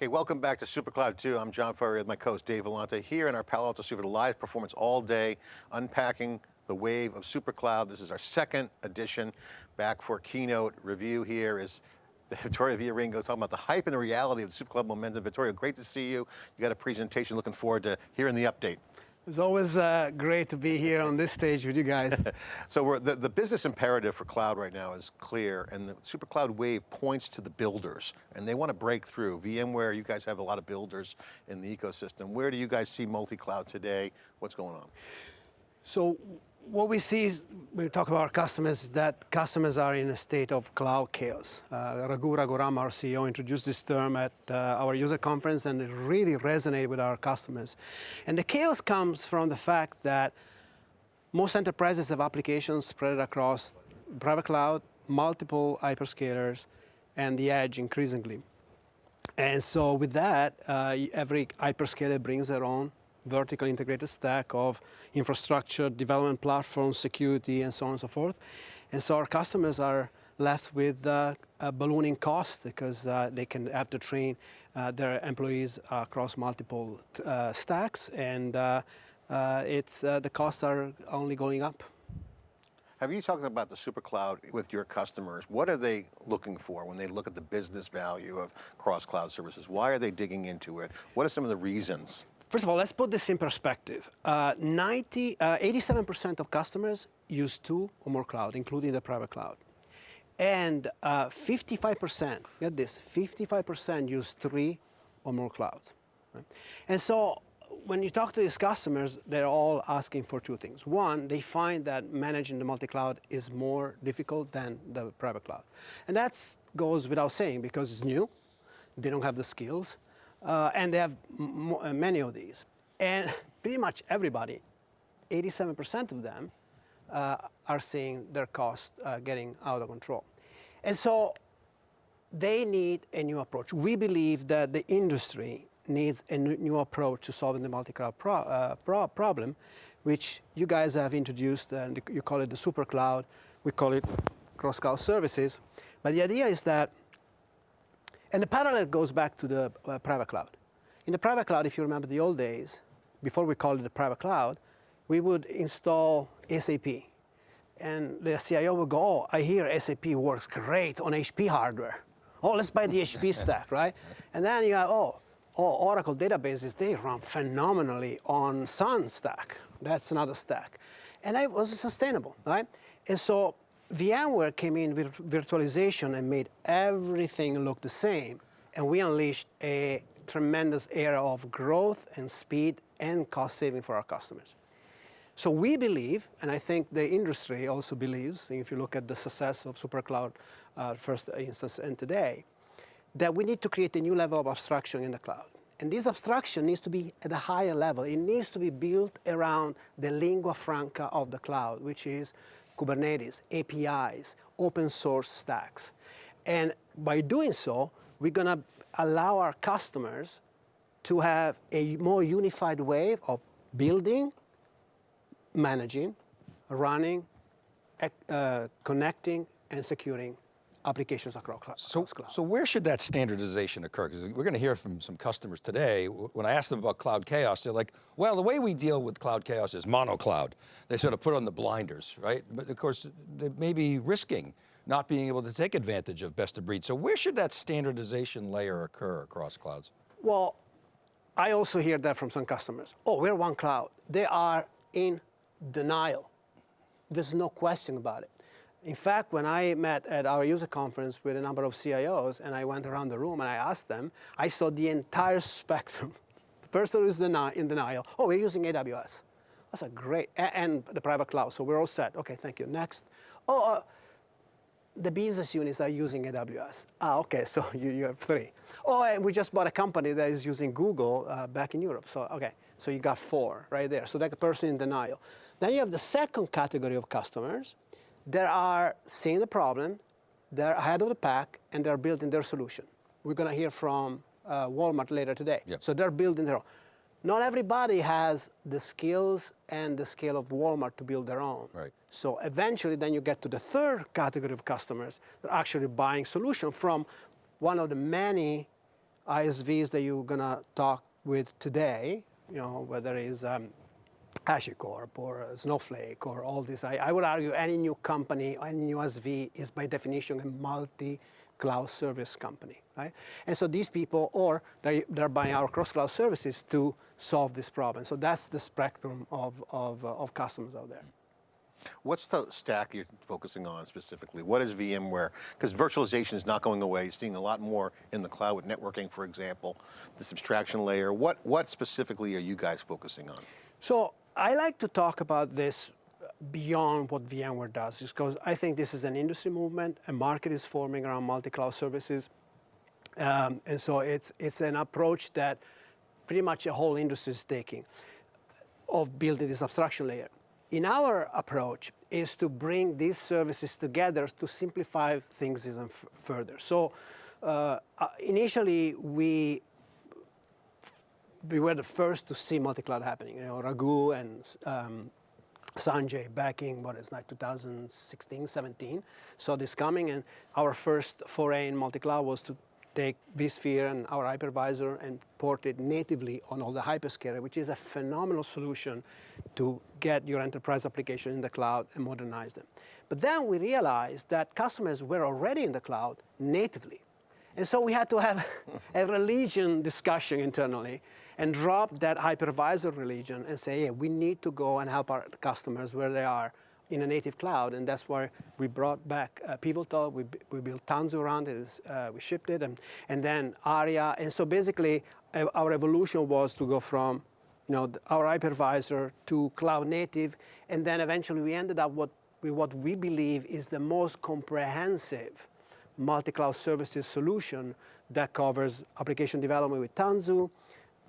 Okay, welcome back to SuperCloud 2. I'm John Furrier with my co-host Dave Vellante here in our Palo Alto Super live performance all day, unpacking the wave of SuperCloud. This is our second edition. Back for keynote review here is Vittorio Viarengo talking about the hype and the reality of the SuperCloud momentum. Vittorio, great to see you. You got a presentation, looking forward to hearing the update. It's always uh, great to be here on this stage with you guys. so the, the business imperative for cloud right now is clear, and the SuperCloud Wave points to the builders, and they want to break through. VMware, you guys have a lot of builders in the ecosystem. Where do you guys see multi-cloud today? What's going on? So what we see is, when we talk about our customers, that customers are in a state of cloud chaos. Uh, Raghu Raghuram, our CEO, introduced this term at uh, our user conference and it really resonated with our customers. And the chaos comes from the fact that most enterprises have applications spread across private cloud, multiple hyperscalers, and the edge increasingly. And so with that, uh, every hyperscaler brings their own vertical integrated stack of infrastructure, development platforms, security, and so on and so forth. And so our customers are left with uh, a ballooning cost because uh, they can have to train uh, their employees across multiple uh, stacks, and uh, uh, it's the costs are only going up. Have you talked about the super cloud with your customers? What are they looking for when they look at the business value of cross-cloud services? Why are they digging into it? What are some of the reasons? First of all, let's put this in perspective. 87% uh, uh, of customers use two or more cloud, including the private cloud. And 55%, uh, get this, 55% use three or more clouds. Right? And so when you talk to these customers, they're all asking for two things. One, they find that managing the multi-cloud is more difficult than the private cloud. And that goes without saying because it's new, they don't have the skills, uh, and they have uh, many of these. And pretty much everybody, 87% of them, uh, are seeing their costs uh, getting out of control. And so they need a new approach. We believe that the industry needs a new approach to solving the multi-cloud pro uh, pro problem, which you guys have introduced, and you call it the super cloud. We call it cross-cloud services. But the idea is that and the parallel goes back to the uh, private cloud. In the private cloud, if you remember the old days, before we called it the private cloud, we would install SAP. And the CIO would go, oh, I hear SAP works great on HP hardware. Oh, let's buy the HP stack, right? And then you go, oh, oh, Oracle databases, they run phenomenally on Sun stack. That's another stack. And it was sustainable, right? And so VMware came in with virtualization and made everything look the same. And we unleashed a tremendous era of growth and speed and cost saving for our customers. So we believe, and I think the industry also believes, if you look at the success of SuperCloud uh, first instance and today, that we need to create a new level of abstraction in the cloud. And this abstraction needs to be at a higher level. It needs to be built around the lingua franca of the cloud, which is Kubernetes, APIs, open source stacks. And by doing so, we're going to allow our customers to have a more unified way of building, managing, running, uh, connecting, and securing applications across, so, cloud. So where should that standardization occur? Because we're going to hear from some customers today, when I ask them about cloud chaos, they're like, well, the way we deal with cloud chaos is mono-cloud. They sort of put on the blinders, right? But of course, they may be risking not being able to take advantage of best of breed. So where should that standardization layer occur across clouds? Well, I also hear that from some customers. Oh, we're one cloud. They are in denial. There's no question about it. In fact, when I met at our user conference with a number of CIOs and I went around the room and I asked them, I saw the entire spectrum. The person is in denial. Oh, we're using AWS. That's a great, and the private cloud, so we're all set. Okay, thank you. Next. Oh, uh, the business units are using AWS. Ah, okay, so you, you have three. Oh, we just bought a company that is using Google uh, back in Europe. So, okay, so you got four right there. So that person in denial. Then you have the second category of customers they are seeing the problem, they're ahead of the pack, and they're building their solution. We're going to hear from uh, Walmart later today. Yep. So they're building their own. Not everybody has the skills and the scale of Walmart to build their own. Right. So eventually then you get to the third category of customers that are actually buying solution from one of the many ISVs that you're gonna talk with today, you know, whether it's um, HashiCorp or Snowflake or all this, I, I would argue any new company, any new ISV is by definition a multi-cloud service company, right? And so these people, or they, they're buying our cross-cloud services to solve this problem. So that's the spectrum of, of, uh, of customers out there. What's the stack you're focusing on specifically? What is VMware? Because virtualization is not going away. You're seeing a lot more in the cloud with networking, for example, this abstraction layer. What, what specifically are you guys focusing on? So I like to talk about this beyond what VMware does, just because I think this is an industry movement. A market is forming around multi-cloud services. Um, and so it's, it's an approach that pretty much a whole industry is taking of building this abstraction layer. In our approach is to bring these services together to simplify things even further. So uh, uh, initially we we were the first to see multi-cloud happening. You know, Raghu and um, Sanjay back in what is like 2016, 17, saw this coming, and our first foray in multi-cloud was to take vSphere and our hypervisor and port it natively on all the hyperscaler, which is a phenomenal solution to get your enterprise application in the cloud and modernize them. But then we realized that customers were already in the cloud natively. And so we had to have a religion discussion internally and drop that hypervisor religion and say, yeah, we need to go and help our customers where they are in a native cloud, and that's why we brought back uh, Pivotal. We, we built Tanzu around it. Uh, we shipped it, and, and then Aria. And so basically, uh, our evolution was to go from, you know, our hypervisor to cloud native, and then eventually we ended up what, with what we believe is the most comprehensive multi-cloud services solution that covers application development with Tanzu,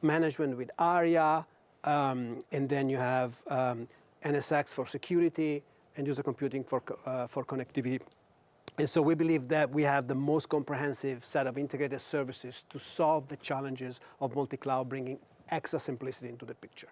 management with Aria, um, and then you have um, NSX for security, and user computing for, uh, for connectivity. And so we believe that we have the most comprehensive set of integrated services to solve the challenges of multi-cloud, bringing extra simplicity into the picture.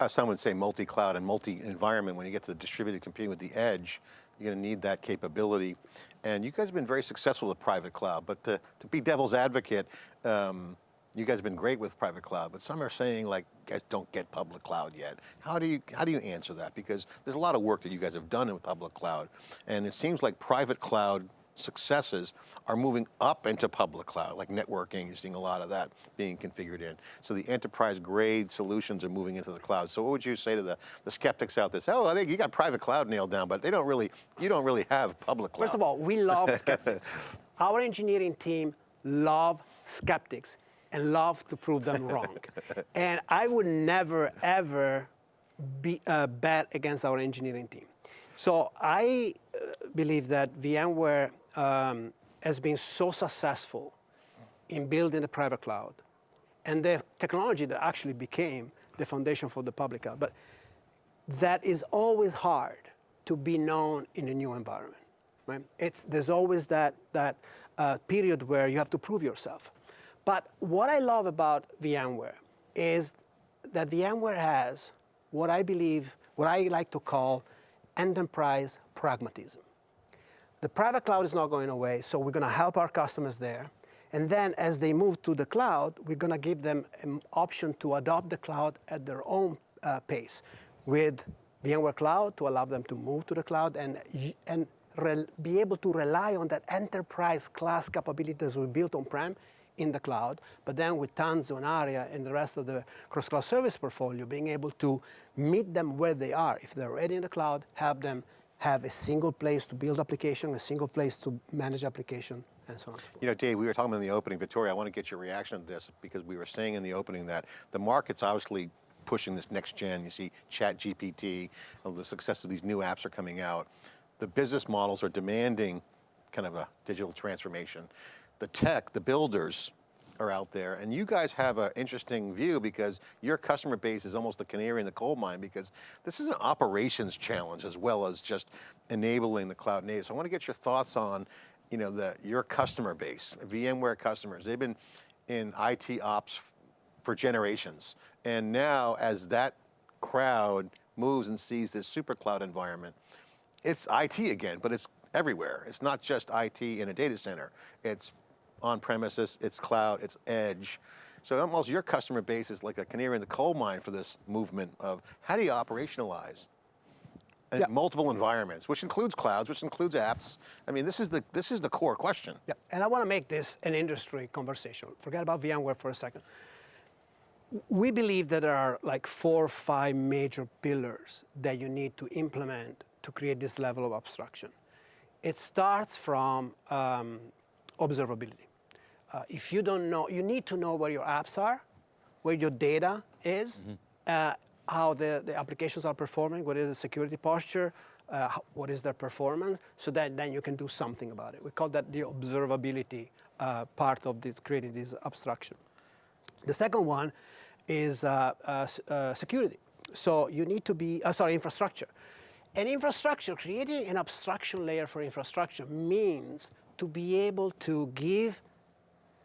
Uh, some would say multi-cloud and multi-environment. When you get to the distributed computing with the edge, you're going to need that capability. And you guys have been very successful with private cloud, but to, to be devil's advocate, um, you guys have been great with private cloud, but some are saying like, guys don't get public cloud yet. How do you how do you answer that? Because there's a lot of work that you guys have done in public cloud, and it seems like private cloud successes are moving up into public cloud, like networking, you're seeing a lot of that being configured in. So the enterprise grade solutions are moving into the cloud. So what would you say to the, the skeptics out there? Say, oh, I think you got private cloud nailed down, but they don't really, you don't really have public cloud. First of all, we love skeptics. Our engineering team love skeptics and love to prove them wrong. and I would never, ever be, uh, bet against our engineering team. So I uh, believe that VMware um, has been so successful in building the private cloud and the technology that actually became the foundation for the public cloud. But that is always hard to be known in a new environment. Right? It's, there's always that, that uh, period where you have to prove yourself. But what I love about VMware is that VMware has what I believe, what I like to call enterprise pragmatism. The private cloud is not going away, so we're going to help our customers there. And then as they move to the cloud, we're going to give them an option to adopt the cloud at their own uh, pace with VMware Cloud to allow them to move to the cloud and, and be able to rely on that enterprise class capabilities we built on-prem in the cloud, but then with Tanzu and Aria and the rest of the cross-cloud service portfolio, being able to meet them where they are. If they're already in the cloud, help them have a single place to build application, a single place to manage application, and so on. You know, Dave, we were talking in the opening, Vittorio, I want to get your reaction to this because we were saying in the opening that the market's obviously pushing this next gen. You see Chat GPT, the success of these new apps are coming out. The business models are demanding kind of a digital transformation the tech, the builders are out there, and you guys have an interesting view because your customer base is almost a canary in the coal mine because this is an operations challenge as well as just enabling the cloud native. So I want to get your thoughts on you know, the, your customer base, VMware customers. They've been in IT ops for generations. And now as that crowd moves and sees this super cloud environment, it's IT again, but it's everywhere. It's not just IT in a data center. It's on premises, it's cloud, it's edge. So almost your customer base is like a canary in the coal mine for this movement of how do you operationalize Yeah. multiple environments, which includes clouds, which includes apps. I mean, this is the this is the core question. Yeah, and I want to make this an industry conversation. Forget about VMware for a second. We believe that there are like four or five major pillars that you need to implement to create this level of abstraction. It starts from um, observability. Uh, if you don't know, you need to know where your apps are, where your data is, uh, how the, the applications are performing, what is the security posture, uh, what is their performance, so that then you can do something about it. We call that the observability uh, part of this, creating this abstraction. The second one is uh, uh, uh, security. So you need to be, uh, sorry, infrastructure. And infrastructure, creating an abstraction layer for infrastructure means to be able to give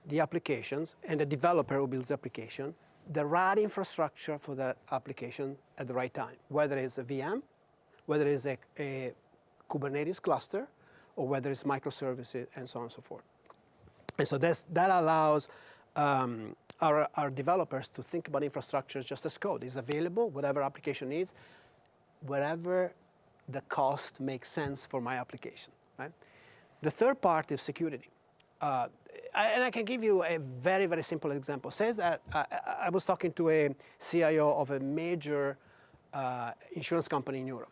the applications and the developer who builds the application the right infrastructure for that application at the right time, whether it's a VM, whether it's a, a Kubernetes cluster, or whether it's microservices and so on and so forth. And so that's, that allows um, our, our developers to think about infrastructure just as code. It's available, whatever application needs, wherever the cost makes sense for my application. Right? The third part is security. Uh, I, and I can give you a very, very simple example. Says that uh, I- I was talking to a CIO of a major uh, insurance company in Europe.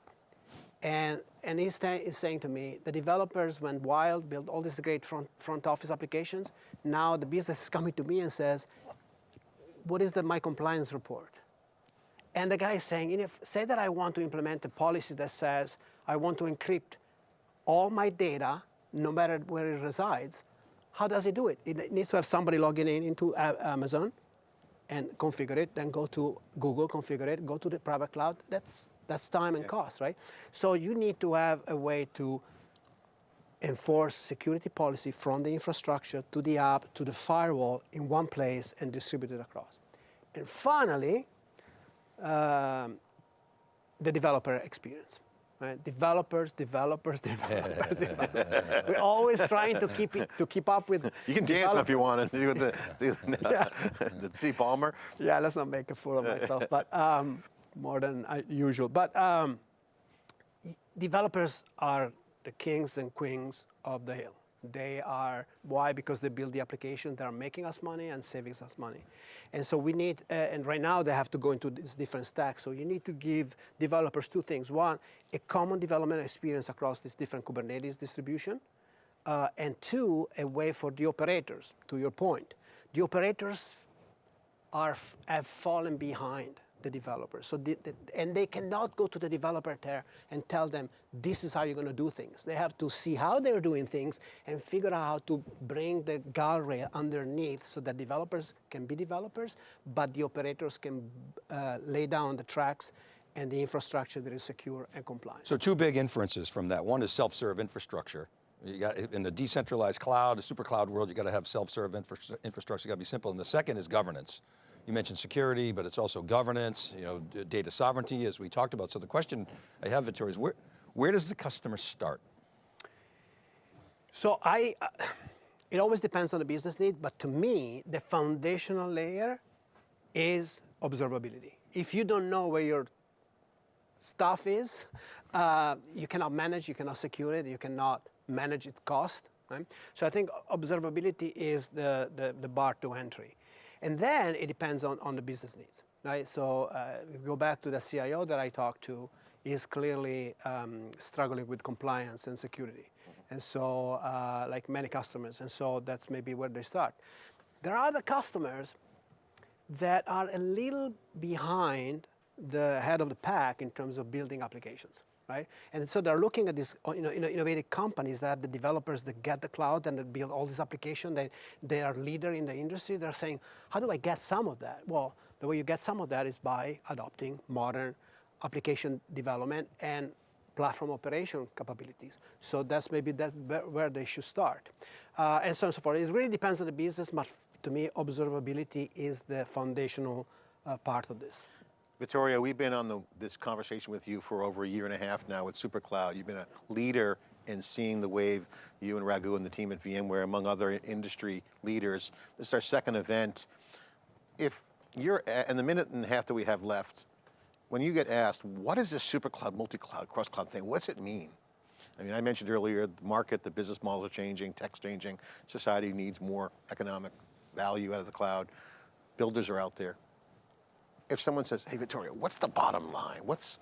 And, and he's, he's saying to me, the developers went wild, built all these great front, front office applications. Now the business is coming to me and says, what is the my compliance report? And the guy is saying, if, say that I want to implement a policy that says I want to encrypt all my data, no matter where it resides, how does it do it? It needs to have somebody logging in into Amazon and configure it, then go to Google, configure it, go to the private cloud. That's, that's time and cost, right? So you need to have a way to enforce security policy from the infrastructure to the app to the firewall in one place and distribute it across. And finally, um, the developer experience. Right? Developers, developers, developers. developers. We're always trying to keep it, to keep up with. You can dance if you want to do the do the, the Steve Ballmer. Yeah, let's not make a fool of myself, but um, more than uh, usual. But um, developers are the kings and queens of the hill. They are why because they build the application that are making us money and saving us money, and so we need. Uh, and right now they have to go into this different stack. So you need to give developers two things: one, a common development experience across this different Kubernetes distribution, uh, and two, a way for the operators. To your point, the operators are have fallen behind the developers. So the, the, and they cannot go to the developer there and tell them this is how you're going to do things. They have to see how they're doing things and figure out how to bring the guardrail underneath so that developers can be developers, but the operators can uh, lay down the tracks and the infrastructure that is secure and compliant. So two big inferences from that. One is self-serve infrastructure. You got, in a decentralized cloud, the super cloud world, you got to have self-serve infra- infrastructure, got to be simple. And the second is governance. You mentioned security, but it's also governance, you know, data sovereignty, as we talked about. So the question I have, Vittorio, is where, where does the customer start? So I, uh, it always depends on the business need, but to me, the foundational layer is observability. If you don't know where your stuff is, uh, you cannot manage, you cannot secure it, you cannot manage its cost. Right? So I think observability is the, the, the bar to entry. And then it depends on, on the business needs. Right? So uh, go back to the CIO that I talked to, is clearly um, struggling with compliance and security. And so, uh, like many customers, and so that's maybe where they start. There are other customers that are a little behind the head of the pack in terms of building applications, right? And so they're looking at these you know, innovative companies that have the developers that get the cloud and that build all these applications. They, they are leader in the industry. They're saying, how do I get some of that? Well, the way you get some of that is by adopting modern application development and platform operation capabilities. So that's maybe that where- where they should start. Uh, and so on and so forth. It really depends on the business, but to me, observability is the foundational uh, part of this. Vittorio, we've been on the, this conversation with you for over a year and a half now with SuperCloud. You've been a leader in seeing the wave, you and Raghu and the team at VMware, among other industry leaders. This is our second event. If you're, and the minute and a half that we have left, when you get asked, what is this super cloud, multi-cloud, cross-cloud thing, what's it mean? I mean, I mentioned earlier, the market, the business models are changing, tech's changing, society needs more economic value out of the cloud. Builders are out there. If someone says, hey, Vittorio, what's the bottom line? What's,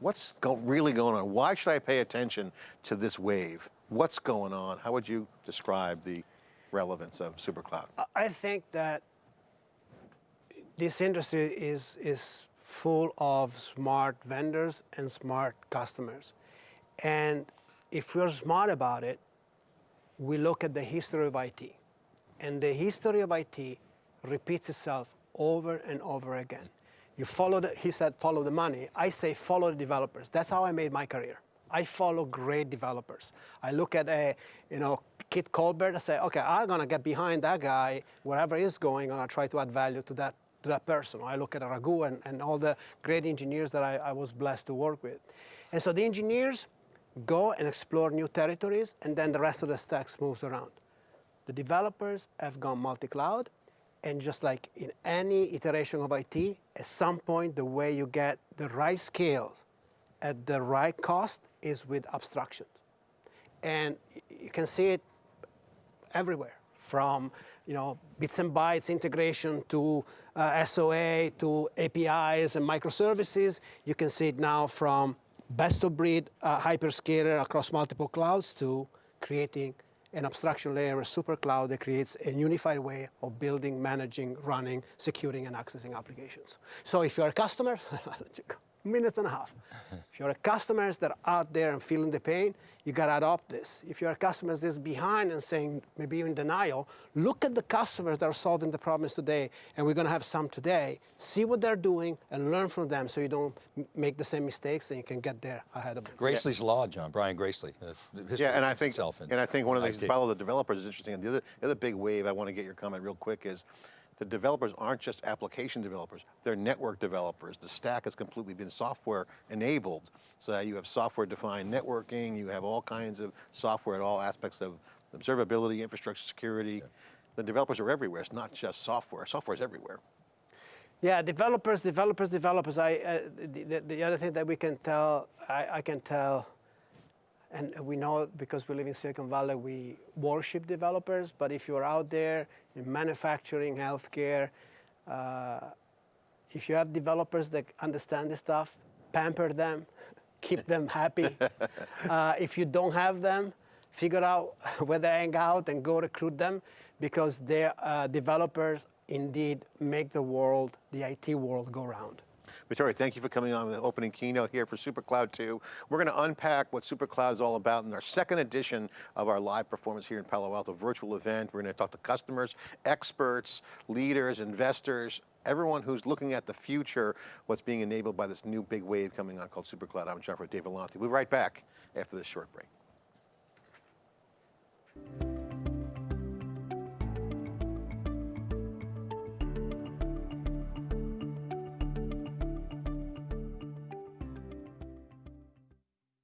what's go, really going on? Why should I pay attention to this wave? What's going on? How would you describe the relevance of supercloud? I think that this industry is, is full of smart vendors and smart customers. And if we're smart about it, we look at the history of IT. And the history of IT repeats itself over and over again. You follow the, he said, follow the money. I say, follow the developers. That's how I made my career. I follow great developers. I look at a, you know, Kit Colbert. I say, okay, I'm gonna get behind that guy wherever he's going, and I try to add value to that to that person. I look at Raghu and, and all the great engineers that I, I was blessed to work with. And so the engineers go and explore new territories, and then the rest of the stacks moves around. The developers have gone multi-cloud, and just like in any iteration of IT, at some point the way you get the right scales at the right cost is with abstraction. And you can see it everywhere, from you know bits and bytes integration to uh, SOA to APIs and microservices. You can see it now from best of breed uh, hyperscaler across multiple clouds to creating an abstraction layer, a super cloud that creates a unified way of building, managing, running, securing, and accessing applications. So if you're a customer, minute and a half. If you're a customer that are out there and feeling the pain, you gotta adopt this. If you're a customer that's behind and saying, maybe even denial, look at the customers that are solving the problems today, and we're gonna have some today. See what they're doing and learn from them so you don't make the same mistakes and you can get there ahead of them. Gracely's Law, John, Brian Gracely. uh, Yeah, and I think, and I think one of the IT. things, follow the developers is interesting. And the other, the other big wave, I want to get your comment real quick, is the developers aren't just application developers, they're network developers. The stack has completely been software enabled. So you have software defined networking, you have all kinds of software at all aspects of observability, infrastructure security. The developers are everywhere, it's not just software, software is everywhere. Yeah, developers, developers, developers. I, uh, the, the, the other thing that we can tell, I, I can tell, and we know because we live in Silicon Valley, we worship developers. But if you're out there in manufacturing, healthcare, uh, if you have developers that understand this stuff, pamper them, keep them happy. uh, if you don't have them, figure out where they hang out and go recruit them because their uh, developers indeed make the world, the IT world, go round. Vittorio, thank you for coming on with the opening keynote here for SuperCloud 2. We're going to unpack what SuperCloud is all about in our second edition of our live performance here in Palo Alto virtual event. We're going to talk to customers, experts, leaders, investors, everyone who's looking at the future, what's being enabled by this new big wave coming on called SuperCloud. I'm John for Dave Vellante. We'll be right back after this short break.